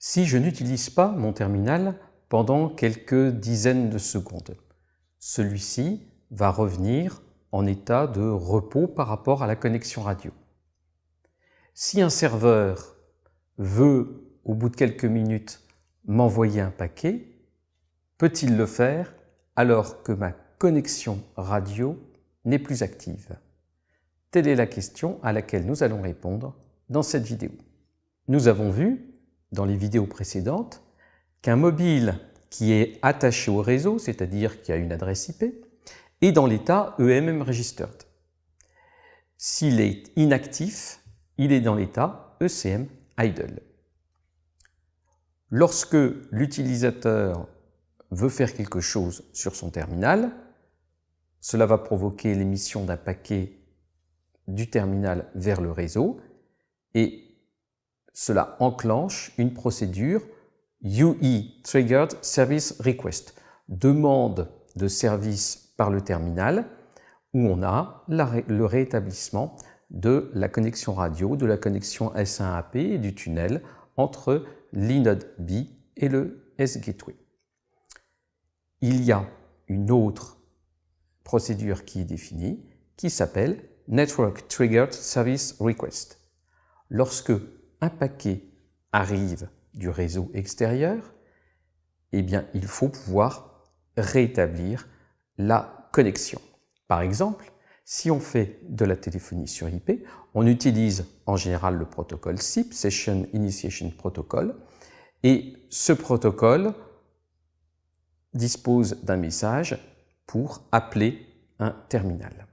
Si je n'utilise pas mon terminal pendant quelques dizaines de secondes, celui-ci va revenir en état de repos par rapport à la connexion radio. Si un serveur veut, au bout de quelques minutes, m'envoyer un paquet, peut-il le faire alors que ma connexion radio n'est plus active? Telle est la question à laquelle nous allons répondre dans cette vidéo. Nous avons vu, dans les vidéos précédentes, qu'un mobile qui est attaché au réseau, c'est-à-dire qui a une adresse IP, est dans l'état EMM Registered. S'il est inactif, il est dans l'état ECM Idle. Lorsque l'utilisateur veut faire quelque chose sur son terminal, cela va provoquer l'émission d'un paquet du terminal vers le réseau et cela enclenche une procédure UE Triggered Service Request, demande de service par le terminal où on a le rétablissement de la connexion radio, de la connexion S1AP et du tunnel entre l'inode B et le S-Gateway. Il y a une autre procédure qui est définie qui s'appelle Network Triggered Service Request. Lorsque un paquet arrive du réseau extérieur, eh bien, il faut pouvoir rétablir la connexion. Par exemple, si on fait de la téléphonie sur IP, on utilise en général le protocole SIP, Session Initiation Protocol, et ce protocole dispose d'un message pour appeler un terminal.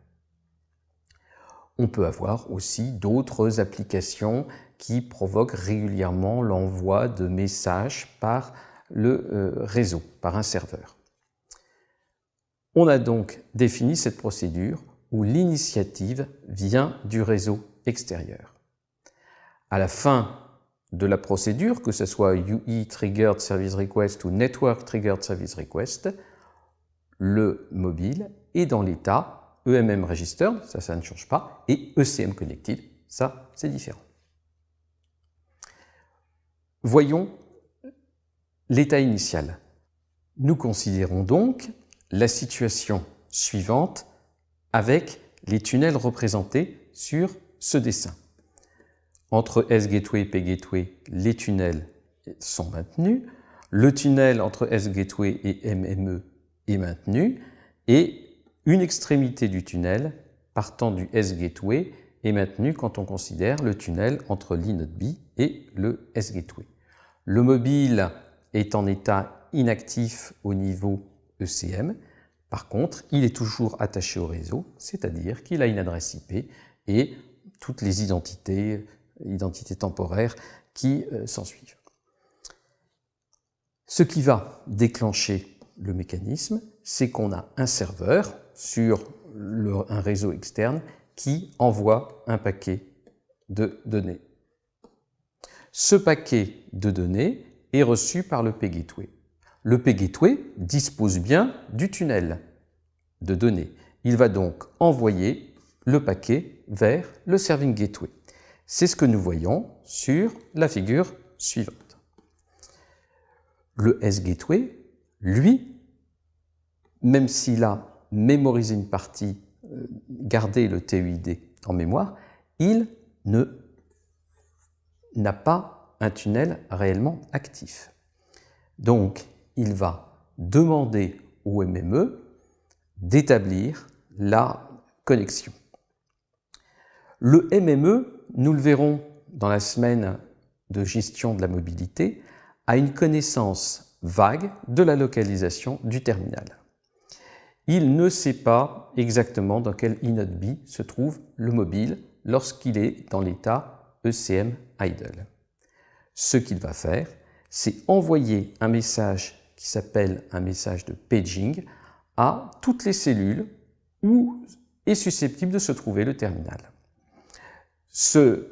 On peut avoir aussi d'autres applications qui provoquent régulièrement l'envoi de messages par le euh, réseau, par un serveur. On a donc défini cette procédure où l'initiative vient du réseau extérieur. À la fin de la procédure, que ce soit UE Triggered Service Request ou Network Triggered Service Request, le mobile est dans l'état EMM Registered, ça, ça ne change pas, et ECM Connected, ça, c'est différent. Voyons l'état initial. Nous considérons donc la situation suivante avec les tunnels représentés sur ce dessin. Entre S-Gateway et P-Gateway, les tunnels sont maintenus. Le tunnel entre S-Gateway et MME est maintenu. Et une extrémité du tunnel, partant du S-Gateway, est maintenue quand on considère le tunnel entre l'inode B et le S-Gateway. Le mobile est en état inactif au niveau ECM. Par contre, il est toujours attaché au réseau, c'est-à-dire qu'il a une adresse IP et toutes les identités, identités temporaires qui euh, s'ensuivent. Ce qui va déclencher le mécanisme, c'est qu'on a un serveur sur un réseau externe qui envoie un paquet de données. Ce paquet de données est reçu par le P-Gateway. Le P-Gateway dispose bien du tunnel de données. Il va donc envoyer le paquet vers le Serving Gateway. C'est ce que nous voyons sur la figure suivante. Le S-Gateway, lui, même s'il a mémorisé une partie, euh, gardé le TUID en mémoire, il ne n'a pas un tunnel réellement actif. Donc, il va demander au MME d'établir la connexion. Le MME, nous le verrons dans la semaine de gestion de la mobilité, a une connaissance vague de la localisation du terminal. Il ne sait pas exactement dans quel inode B se trouve le mobile lorsqu'il est dans l'état ECM idle. Ce qu'il va faire, c'est envoyer un message qui s'appelle un message de paging à toutes les cellules où est susceptible de se trouver le terminal. Ce euh,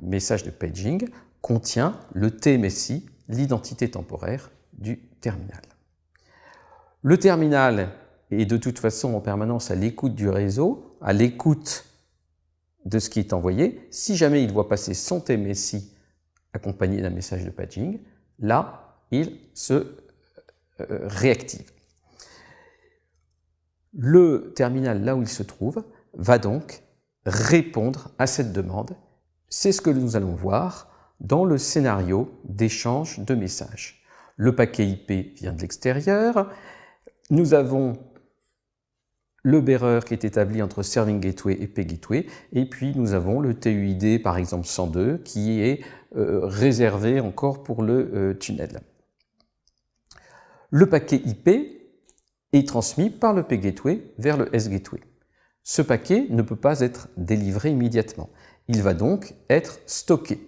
message de paging contient le TMSI, l'identité temporaire du terminal. Le terminal est de toute façon en permanence à l'écoute du réseau, à l'écoute de ce qui est envoyé. Si jamais il voit passer son TMSI accompagné d'un message de paging, là, il se euh, réactive. Le terminal, là où il se trouve, va donc répondre à cette demande. C'est ce que nous allons voir dans le scénario d'échange de messages. Le paquet IP vient de l'extérieur. Nous avons le bearer qui est établi entre Serving Gateway et Pay Gateway, et puis nous avons le TUID par exemple 102 qui est euh, réservé encore pour le euh, tunnel. Le paquet IP est transmis par le Pay Gateway vers le S Gateway. Ce paquet ne peut pas être délivré immédiatement. Il va donc être stocké.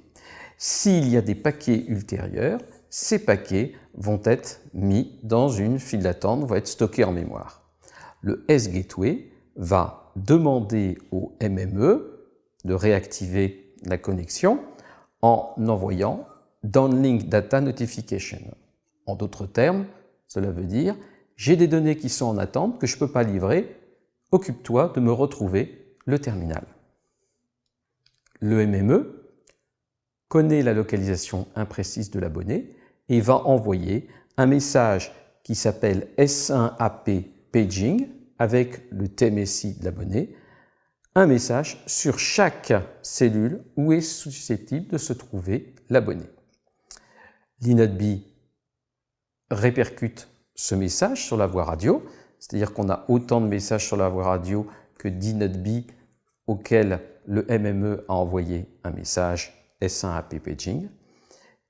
S'il y a des paquets ultérieurs, ces paquets vont être mis dans une file d'attente, vont être stockés en mémoire. Le S-Gateway va demander au MME de réactiver la connexion en envoyant Downlink Data Notification. En d'autres termes, cela veut dire j'ai des données qui sont en attente que je ne peux pas livrer, occupe-toi de me retrouver le terminal. Le MME connaît la localisation imprécise de l'abonné et va envoyer un message qui s'appelle S1AP Paging avec le TMSI de l'abonné, un message sur chaque cellule où est susceptible de se trouver l'abonné. L'INODB répercute ce message sur la voie radio, c'est-à-dire qu'on a autant de messages sur la voie radio que d'INODB auquel le MME a envoyé un message S1 AP Paging,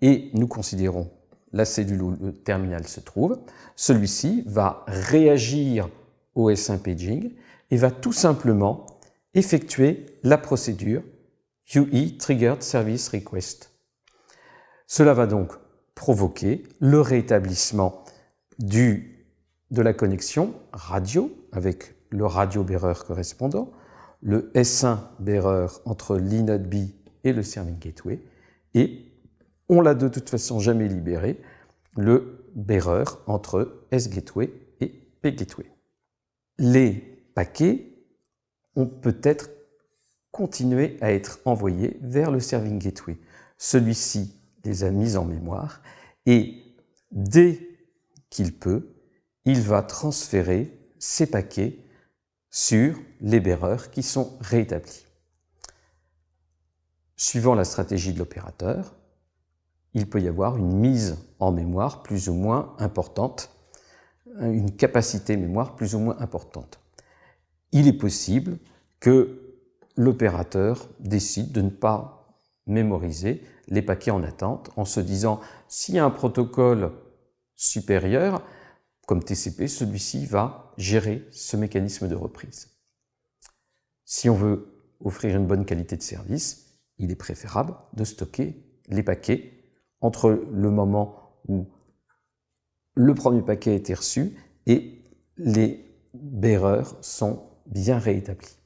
et nous considérons la cellule où le terminal se trouve. Celui-ci va réagir au S1 Paging et va tout simplement effectuer la procédure UE Triggered Service Request. Cela va donc provoquer le rétablissement de la connexion radio avec le radio bearer correspondant, le S1 bearer entre l'inode B et le Serving Gateway, et on l'a de toute façon jamais libéré, le bearer entre S-Gateway et P-Gateway. Les paquets ont peut-être continué à être envoyés vers le Serving Gateway. Celui-ci les a mis en mémoire et dès qu'il peut, il va transférer ces paquets sur les bearers qui sont rétablis. Suivant la stratégie de l'opérateur, il peut y avoir une mise en mémoire plus ou moins importante, une capacité mémoire plus ou moins importante. Il est possible que l'opérateur décide de ne pas mémoriser les paquets en attente en se disant s'il y a un protocole supérieur, comme TCP, celui-ci va gérer ce mécanisme de reprise. Si on veut offrir une bonne qualité de service, il est préférable de stocker les paquets entre le moment où le premier paquet a été reçu et les bearers sont bien réétablis.